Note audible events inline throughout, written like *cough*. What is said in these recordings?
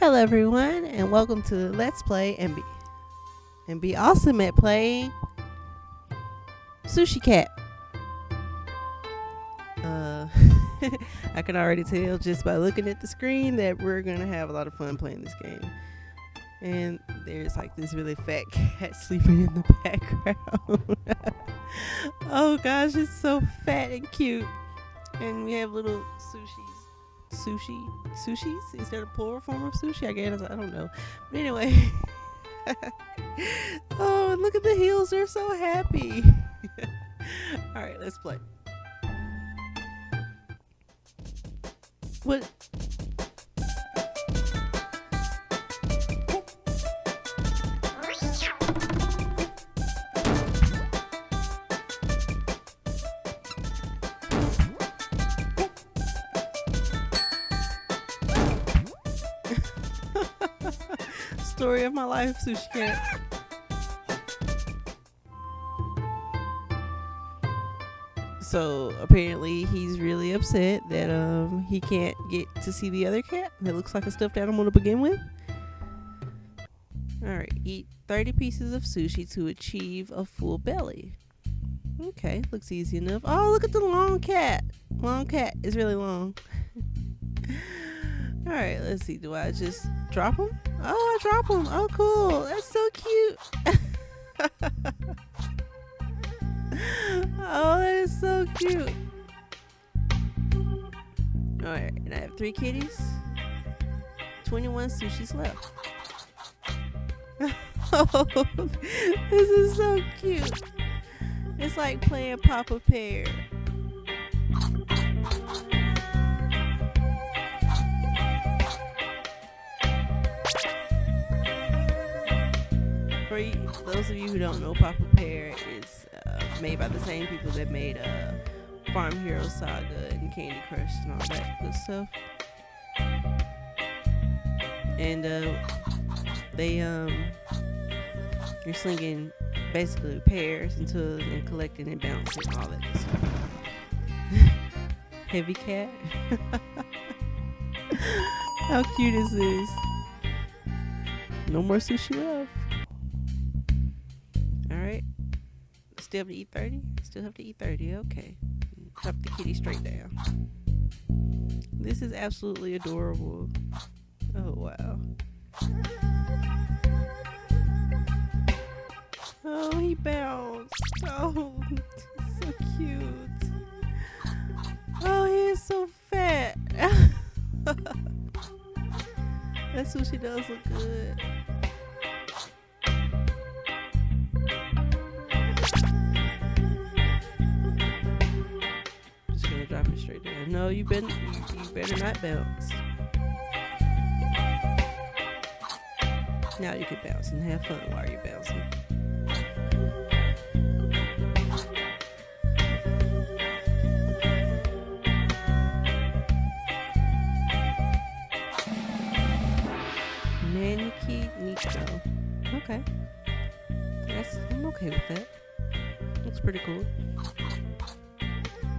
Hello everyone and welcome to Let's Play and be and be awesome at playing Sushi Cat. Uh *laughs* I can already tell just by looking at the screen that we're gonna have a lot of fun playing this game. And there's like this really fat *laughs* cat sleeping in the background. *laughs* oh gosh, it's so fat and cute. And we have little sushis sushi sushis? Is that a plural form of sushi? I guess i don't know. But anyway. *laughs* Oh and look at the heels they're so happy. *laughs* All right let's play. What story of my life, Sushi Cat. So apparently he's really upset that um he can't get to see the other cat that looks like a stuffed animal to begin with. Alright, eat 30 pieces of sushi to achieve a full belly. Okay, looks easy enough. Oh, look at the long cat. Long cat is really long. *laughs* Alright, let's see. Do I just drop them? Oh, I drop them. Oh, cool. That's so cute. *laughs* oh, that is so cute. Alright, and I have three kitties. 21 sushis left. oh, *laughs* this is so cute. It's like playing Papa Pear. For those of you who don't know, Papa Pear is uh, made by the same people that made uh, Farm Hero Saga and Candy Crush and all that good stuff. And uh, they um, you're slinging basically pears into and collecting and bouncing and all that good stuff. *laughs* Heavy cat. *laughs* How cute is this? No more sushi left. Still have to eat 30? Still have to eat 30. Okay. Drop the kitty straight down. This is absolutely adorable. Oh, wow. Oh, he bounced. Oh, *laughs* so cute. Oh, he is so fat. *laughs* that sushi does look good. No, you better you, you better not bounce. Now you can bounce and have fun while you're bouncing. Maneki Neko. Okay. Yes, I'm okay with that. Looks pretty cool.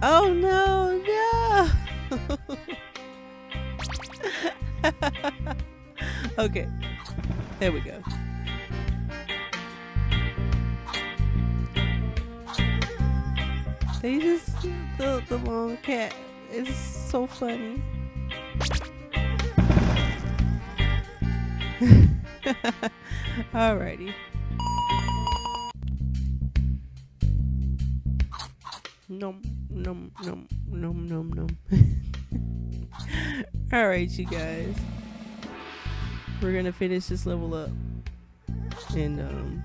Oh no, no! *laughs* okay, there we go. They just, the, the long cat is so funny. *laughs* Alrighty. Nom nom nom nom nom nom. *laughs* All right, you guys. We're gonna finish this level up, and um.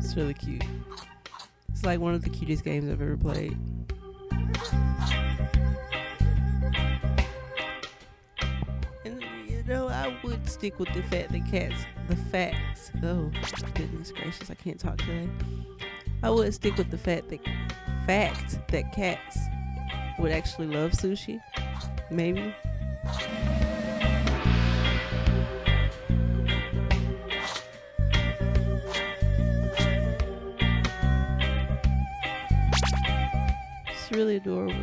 It's really cute. It's like one of the cutest games I've ever played. Would stick with the fact that cats, the facts. Oh, goodness gracious, I can't talk today. I would stick with the fact that fact that cats would actually love sushi. Maybe. It's really adorable.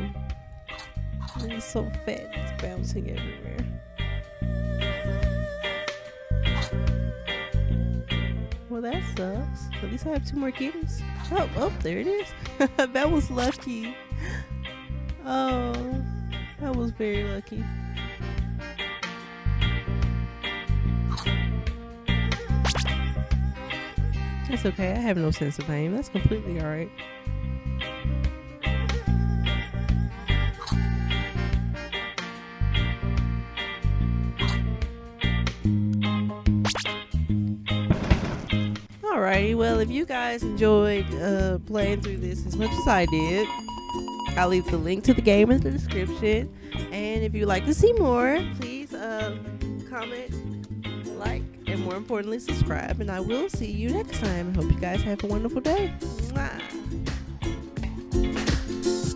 And it's so fat, it's bouncing everywhere. Well, that sucks. At least I have two more kittens. Oh, oh, there it is. *laughs* that was lucky. Oh, that was very lucky. That's okay. I have no sense of pain. That's completely alright. Alrighty, well, if you guys enjoyed uh, playing through this as much as I did, I'll leave the link to the game in the description. And if you'd like to see more, please uh, comment, like, and more importantly, subscribe. And I will see you next time. Hope you guys have a wonderful day. Mwah.